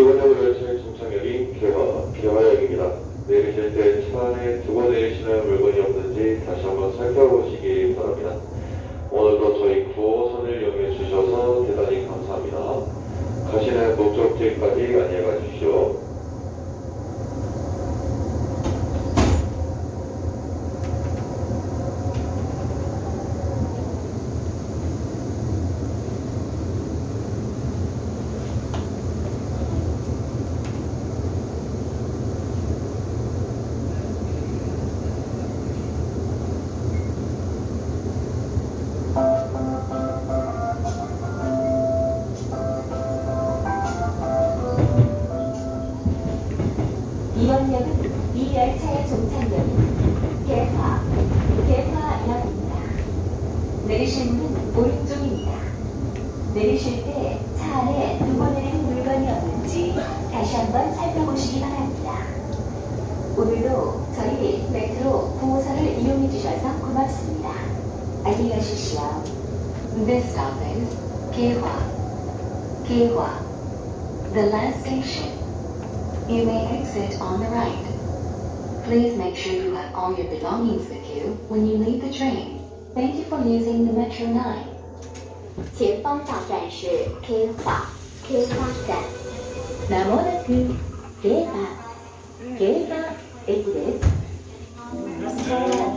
열차의 정착역이 개화, 개화역입니다. 내리실 때 차 안에 두고 내리시는 물건이 없는지 다시 한번 살펴보시기 바랍니다. 이번 역은 이 열차의 종착역인 개화, 개화역입니다. 내리실 문은 오른쪽입니다. 내리실 때 차 안에 두고 내린 물건이 없는지 다시 한번 살펴보시기 바랍니다. 오늘도 저희 메트로 9호선을 이용해 주셔서 고맙습니다. 안녕히 가십시오. This 개화, 개화, the last station. You may exit on the right. Please make sure you have all your belongings with you when you leave the train. Thank you for using the Metro 9. 前方到站是 K 化 K 花站。まもなく競馬競馬駅です。